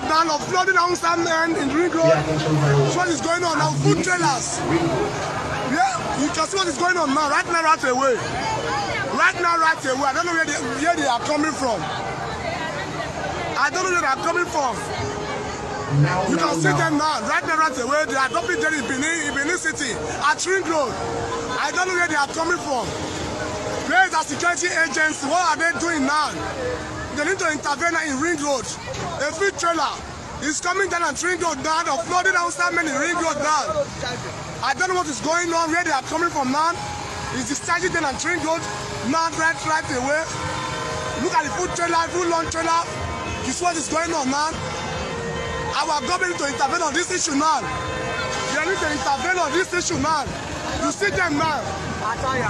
road now of flooding down some men in ring road. That's what is going on now. Food trailers. Yeah, you can see what is going on now. Right now, right away. Right now, right away. I don't know where they, where they are coming from. I don't know where they are coming from. Now, You now, can see now. them now, right now, right away. They are dropping there in Benin, in Benin City, at Ring Road. I don't know where they are coming from. Where is the security agency? What are they doing now? They need to intervene in Ring Road. A free trailer is coming down at Ring Road now, they're flooding outside men in Ring Road now. I don't know what is going on, where they are coming from now. Is discharging them at Ring Road now, right, right away. Look at the food trailer, full launch trailer. This what is going on now. Our government to intervene on this issue now. They need to intervene on this issue now. You see them now.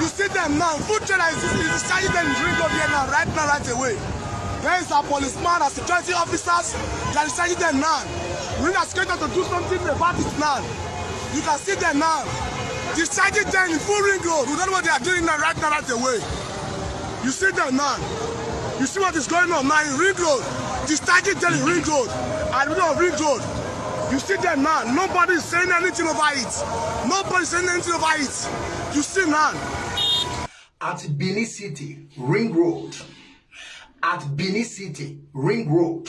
You see them now. Food trailer is, is discharging them in Ring Road here now, right now, right away. There is a policeman and security officers that is discharging them now. We need a to do something about it now. You can see them now. Discharging them in full ring road. We don't know what they are doing now, right now, right away. You see them now. You see what is going on now in ring road. Discharging them in ring road. And we know ring road. You see them now. Nobody is saying anything over it. Nobody is saying anything over it. You see now. at Benin City, Ring Road. At Benin City, Ring Road.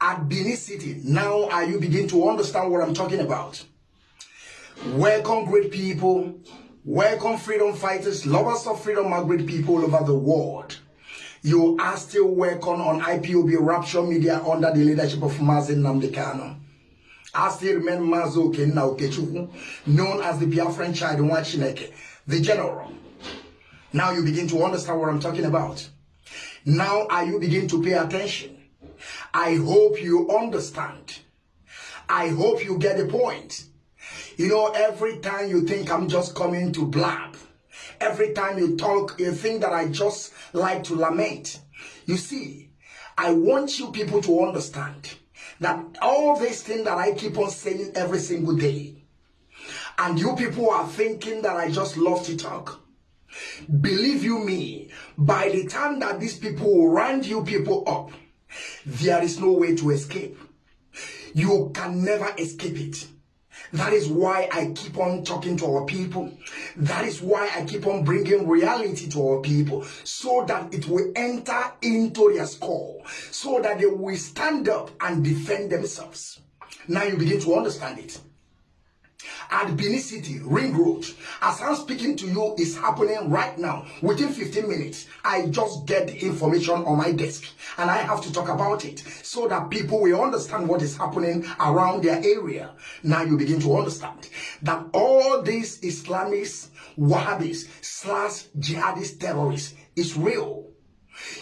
At Benin City, now are you begin to understand what I'm talking about? Welcome, great people. Welcome, freedom fighters, lovers of freedom, my great people all over the world. You are still welcome on IPOB Rapture Media under the leadership of Mazi Nnamdi Kanu. I still remain Mazo Kenna Okechukwu, known as the Biafran child Nwachineke, the general. Now you begin to understand what I'm talking about. Now are you begin to pay attention? I hope you understand. I hope you get the point. You know, every time you think I'm just coming to blab, every time you talk, you think that I just like to lament. You see, I want you people to understand that all these things that I keep on saying every single day, and you people are thinking that I just love to talk. Believe you me, by the time that these people round you people up, there is no way to escape. You can never escape it. That is why I keep on talking to our people. That is why I keep on bringing reality to our people so that it will enter into their skull, so that they will stand up and defend themselves. Now you begin to understand it at Benin City, Ring Road. As I'm speaking to you, is happening right now. Within 15 minutes, I just get the information on my desk and I have to talk about it so that people will understand what is happening around their area. Now you begin to understand that all these Islamists, Wahhabis, slash jihadist terrorists is real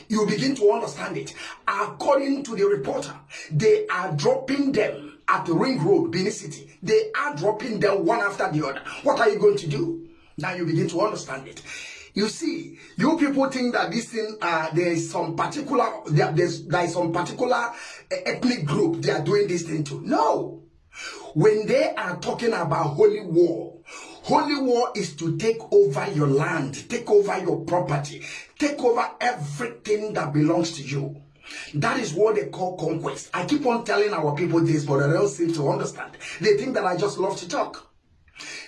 you begin to understand it. According to the reporter, they are dropping them at the ring road, Benin City. They are dropping them one after the other. What are you going to do? Now you begin to understand it. You see, you people think that this thing, uh, there is some particular, there, there's, there is some particular uh, ethnic group they are doing this thing to. No. When they are talking about holy war, holy war is to take over your land, take over your property, take over everything that belongs to you. That is what they call conquest. I keep on telling our people this, but they don't seem to understand. They think that I just love to talk.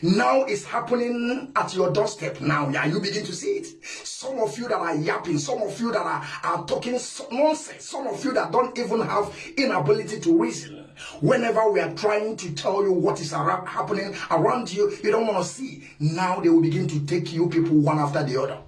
Now it's happening at your doorstep now. Yeah, you begin to see it. Some of you that are yapping, some of you that are, are talking nonsense, some of you that don't even have inability to reason. Whenever we are trying to tell you what is happening around you, you don't want to see. Now they will begin to take you people one after the other.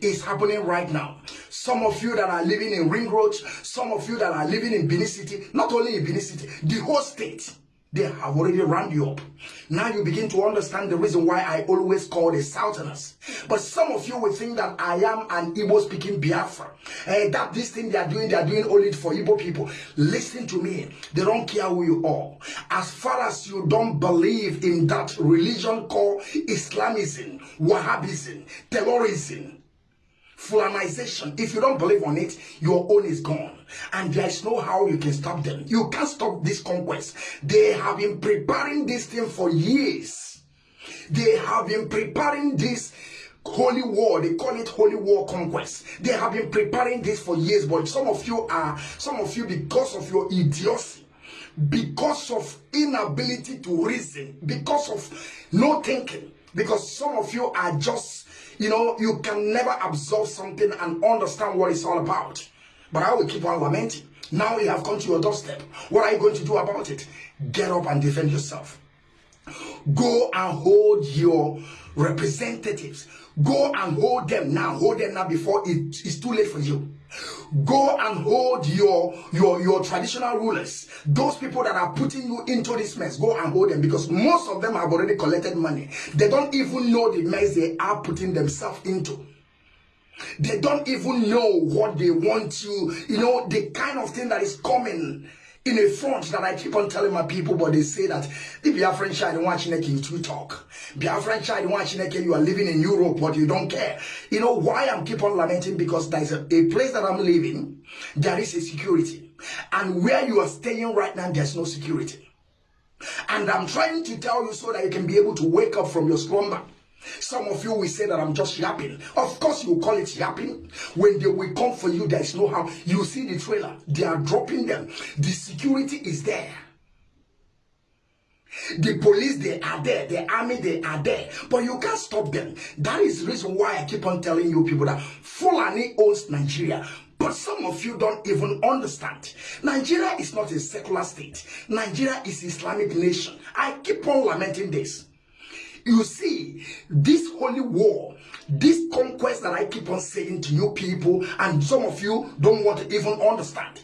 It's happening right now. Some of you that are living in Ring Road, some of you that are living in Benin City, not only in Benin City, the whole state. They have already round you up. Now you begin to understand the reason why I always call the Southerners. But some of you will think that I am an Igbo speaking Biafra. And that this thing they are doing, they are doing only for Igbo people. Listen to me. They don't care who you are. As far as you don't believe in that religion called Islamism, Wahhabism, terrorism, Fulanization. If you don't believe on it, your own is gone. And there is no how you can stop them. You can't stop this conquest. They have been preparing this thing for years. They have been preparing this holy war they call it holy war conquest they have been preparing this for years but some of you are some of you because of your idiocy because of inability to reason because of no thinking because some of you are just you know you can never absorb something and understand what it's all about. But i will keep on lamenting. Now you have come to your doorstep. What are you going to do about it? Get up and defend yourself. Go and hold your representatives. Go and hold them now. Hold them now before it is too late for you go and hold your your your traditional rulers those people that are putting you into this mess go and hold them because most of them have already collected money. They don't even know the mess they are putting themselves into. They don't even know what they want you you know the kind of thing that is coming in a front that I keep on telling my people, but they say that the Biafran child watching in to talk. Biafran child watching you are living in Europe, but you don't care. You know why I'm keep on lamenting? Because there's a, a place that I'm living, there is a security. And where you are staying right now, there's no security. And I'm trying to tell you so that you can be able to wake up from your slumber some of you will say that I'm just yapping. Of course, you call it yapping. When they will come for you, there is no how. You see the trailer, they are dropping them. The security is there. The police, they are there. The army, they are there. But you can't stop them. That is the reason why I keep on telling you people that Fulani owns Nigeria. But some of you don't even understand. Nigeria is not a secular state. Nigeria is Islamic nation. I keep on lamenting this. You see, this holy war, this conquest that I keep on saying to you people, and some of you don't want to even understand,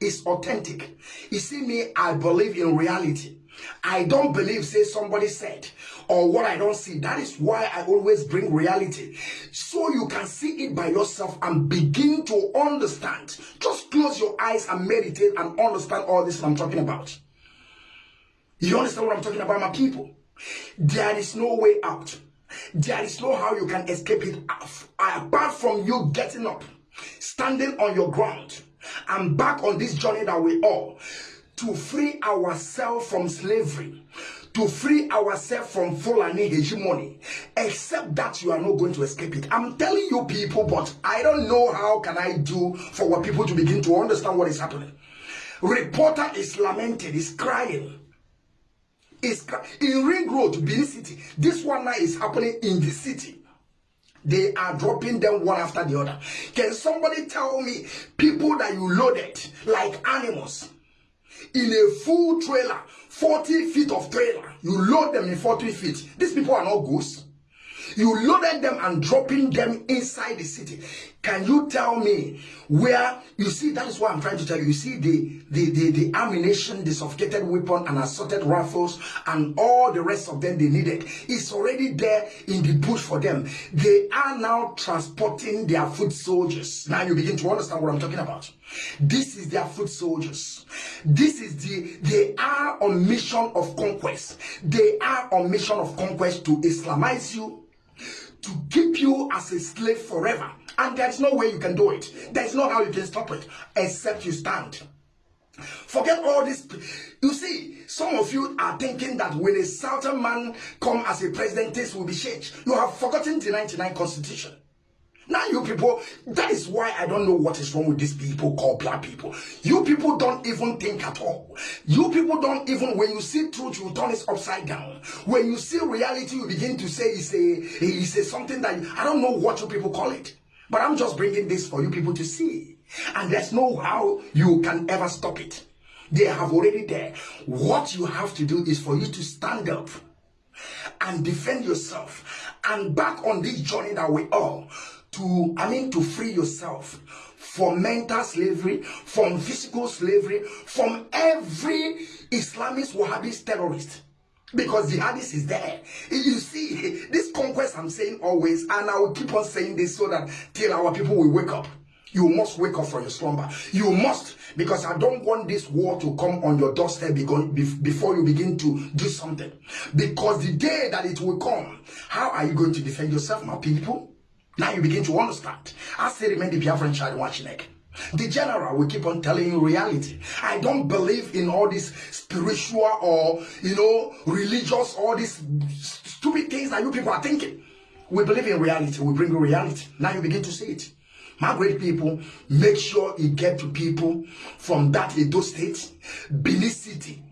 is authentic. You see me, I believe in reality. I don't believe, say somebody said, or what I don't see. That is why I always bring reality. So you can see it by yourself and begin to understand. Just close your eyes and meditate and understand all this I'm talking about. You understand what I'm talking about, my people? There is no way out. There is no how you can escape it apart from you getting up, standing on your ground, and back on this journey that we are to free ourselves from slavery, to free ourselves from Fulani hegemony, except that you are not going to escape it. I'm telling you people, but I don't know how can I do for what people to begin to understand what is happening. Reporter is lamenting, is crying is in Ring Road, Benin City. This one now is happening in the city. They are dropping them one after the other. Can somebody tell me people that you loaded like animals in a full trailer, 40 feet of trailer, you load them in 40 feet. These people are not ghosts. You loaded them and dropping them inside the city. Can you tell me where you see that is what I'm trying to tell you. You see the the the, the ammunition, the suffocated weapon, and assorted rifles, and all the rest of them they needed. It's already there in the bush for them. They are now transporting their foot soldiers. Now you begin to understand what I'm talking about. This is their foot soldiers. This is the they are on mission of conquest. They are on mission of conquest to Islamize you to keep you as a slave forever. And there's no way you can do it. There's no how you can stop it except you stand. Forget all this. You see, some of you are thinking that when a southern man come as a president, this will be changed. You have forgotten the 99 constitution. Now you people, that is why I don't know what is wrong with these people called black people. You people don't even think at all. You people don't even, when you see truth, you turn it upside down. When you see reality, you begin to say it's a, it's a something that, I don't know what you people call it. But I'm just bringing this for you people to see. And there's no how you can ever stop it. They have already there. What you have to do is for you to stand up and defend yourself and back on this journey that we are to, I mean, to free yourself from mental slavery, from physical slavery, from every Islamist Wahhabist terrorist. Because jihadist is there. You see, this conquest I'm saying always, and I will keep on saying this so that till our people will wake up. You must wake up from your slumber. You must, because I don't want this war to come on your doorstep before you begin to do something. Because the day that it will come, how are you going to defend yourself, my people? Now you begin to understand. I say remain the Biafran child watching it. The general will keep on telling you reality. I don't believe in all these spiritual or, you know, religious, all these stupid things that you people are thinking. We believe in reality. We bring you reality. Now you begin to see it. My great people, make sure you get to people from that Edo state, Benin City,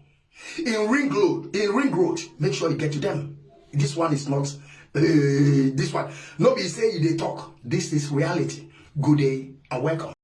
in Ring Road, in Ring Road. Make sure you get to them. This one is not this one. Nobody say they talk. This is reality. Good day and welcome.